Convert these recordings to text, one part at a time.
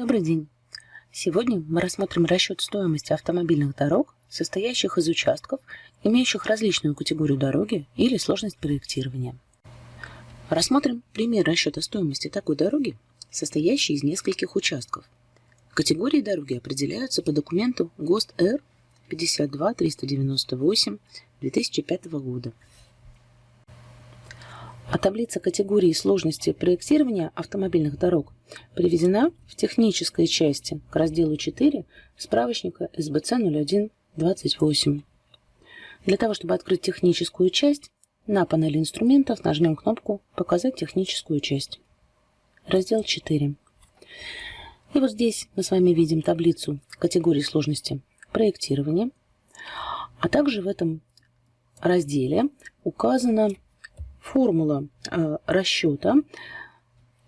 Добрый день! Сегодня мы рассмотрим расчет стоимости автомобильных дорог, состоящих из участков, имеющих различную категорию дороги или сложность проектирования. Рассмотрим пример расчета стоимости такой дороги, состоящей из нескольких участков. Категории дороги определяются по документу ГОСТ Р 52 398 2005 года а таблица категории сложности проектирования автомобильных дорог приведена в технической части к разделу 4 справочника СБЦ 0128. Для того, чтобы открыть техническую часть, на панели инструментов нажмем кнопку «Показать техническую часть». Раздел 4. И вот здесь мы с вами видим таблицу категории сложности проектирования, а также в этом разделе указано Формула э, расчета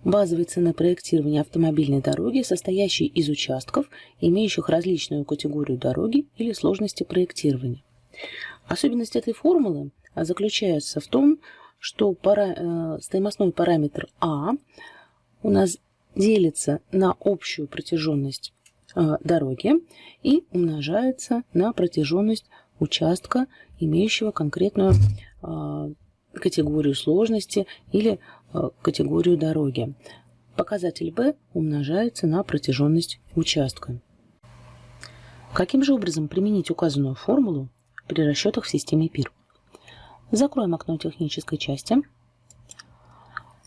базовой цены проектирования автомобильной дороги, состоящей из участков, имеющих различную категорию дороги или сложности проектирования. Особенность этой формулы заключается в том, что пара, э, стоимостной параметр А у нас делится на общую протяженность э, дороги и умножается на протяженность участка, имеющего конкретную э, категорию сложности или категорию дороги. Показатель b умножается на протяженность участка. Каким же образом применить указанную формулу при расчетах в системе ПИР? Закроем окно технической части.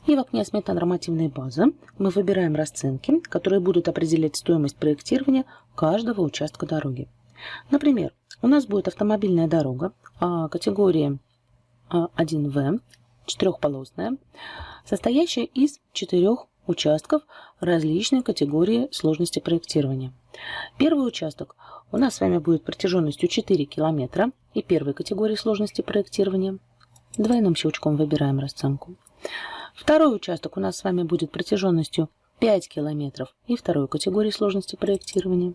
И в окне смета нормативной базы мы выбираем расценки, которые будут определять стоимость проектирования каждого участка дороги. Например, у нас будет автомобильная дорога а категории 1В, четырехполосная, состоящая из четырех участков различной категории сложности проектирования. Первый участок у нас с вами будет протяженностью 4 километра и первой категории сложности проектирования. Двойным щелчком выбираем расценку. Второй участок у нас с вами будет протяженностью 5 километров и второй категории сложности проектирования.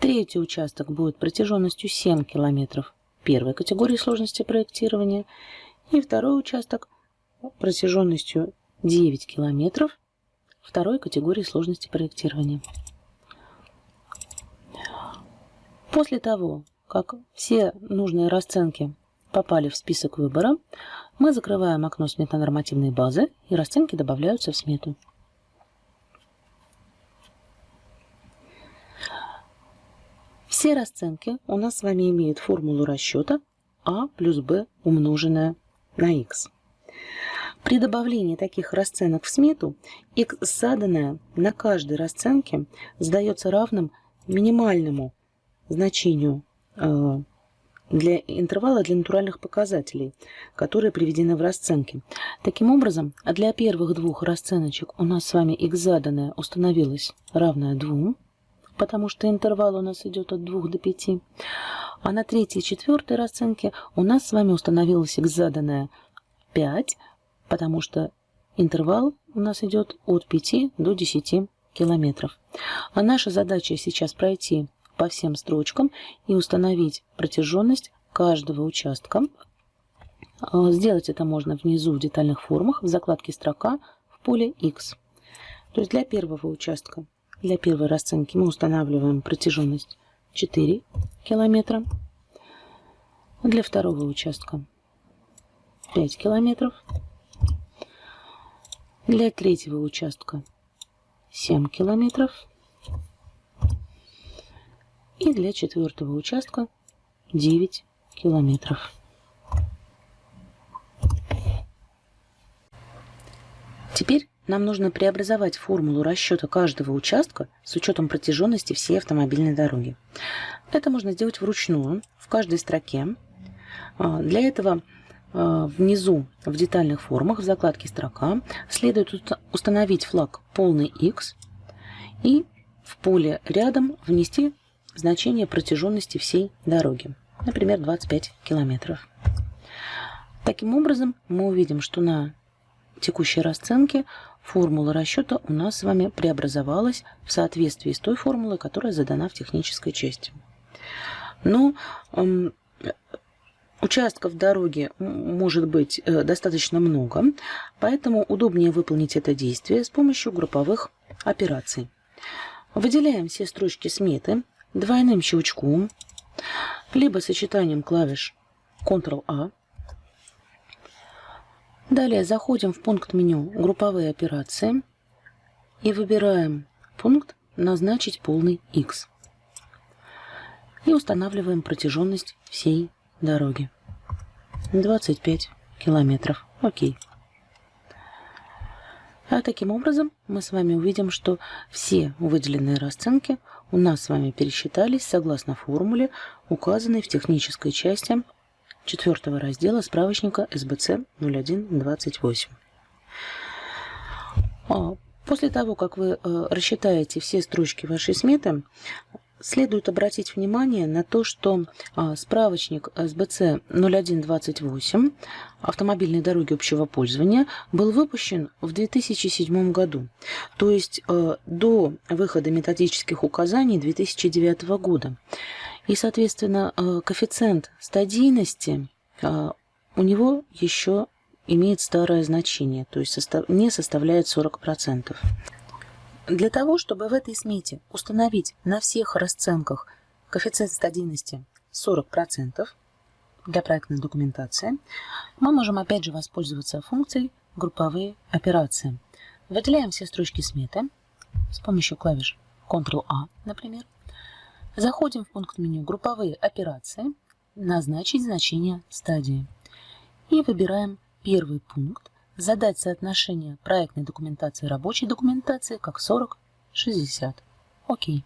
Третий участок будет протяженностью 7 километров первой категории сложности проектирования и второй участок протяженностью 9 километров второй категории сложности проектирования. После того, как все нужные расценки попали в список выбора, мы закрываем окно сметонормативной базы и расценки добавляются в смету. Все расценки у нас с вами имеют формулу расчета а плюс b умноженное на x. При добавлении таких расценок в смету, x заданное на каждой расценке сдается равным минимальному значению э, для интервала для натуральных показателей, которые приведены в расценке. Таким образом, для первых двух расценочек у нас с вами x заданное установилось равное 2, потому что интервал у нас идет от 2 до 5. А на третьей и четвертой расценке у нас с вами установилась x заданная 5, потому что интервал у нас идет от 5 до 10 километров. А наша задача сейчас пройти по всем строчкам и установить протяженность каждого участка. А, сделать это можно внизу в детальных формах в закладке «Строка» в поле X. То есть для первого участка для первой расценки мы устанавливаем протяженность 4 километра. Для второго участка 5 километров. Для третьего участка 7 километров. И для четвертого участка 9 километров. Теперь нам нужно преобразовать формулу расчета каждого участка с учетом протяженности всей автомобильной дороги. Это можно сделать вручную, в каждой строке. А, для этого а, внизу в детальных формах в закладке «Строка» следует установить флаг «Полный X» и в поле рядом внести значение протяженности всей дороги, например, 25 километров. Таким образом, мы увидим, что на текущей расценке формула расчета у нас с вами преобразовалась в соответствии с той формулой, которая задана в технической части. Но эм, участков дороги может быть э, достаточно много, поэтому удобнее выполнить это действие с помощью групповых операций. Выделяем все строчки сметы двойным щелчком, либо сочетанием клавиш Ctrl-A. Далее заходим в пункт меню «Групповые операции» и выбираем пункт «Назначить полный X» и устанавливаем протяженность всей дороги. 25 километров. Окей. А таким образом мы с вами увидим, что все выделенные расценки у нас с вами пересчитались согласно формуле, указанной в технической части четвертого раздела справочника СБЦ 0128. А, после того, как вы э, рассчитаете все строчки вашей сметы, Следует обратить внимание на то, что а, справочник СБЦ 0128 автомобильной дороги общего пользования был выпущен в 2007 году, то есть а, до выхода методических указаний 2009 года. И, соответственно, а, коэффициент стадийности у него еще имеет старое значение, то есть не составляет 40%. Для того, чтобы в этой смете установить на всех расценках коэффициент стадийности 40% для проектной документации, мы можем опять же воспользоваться функцией «Групповые операции». Выделяем все строчки сметы с помощью клавиш Ctrl-A, например. Заходим в пункт меню «Групповые операции», «Назначить значение стадии» и выбираем первый пункт задать соотношение проектной документации и рабочей документации как 40-60. Окей.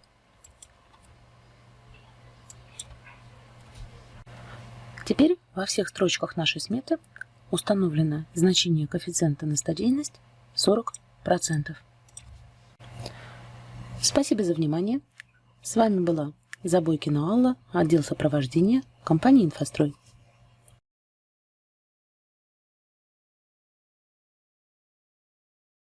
Теперь во всех строчках нашей сметы установлено значение коэффициента на стадийность 40%. Спасибо за внимание. С вами была Забойкина Алла, отдел сопровождения компании «Инфострой».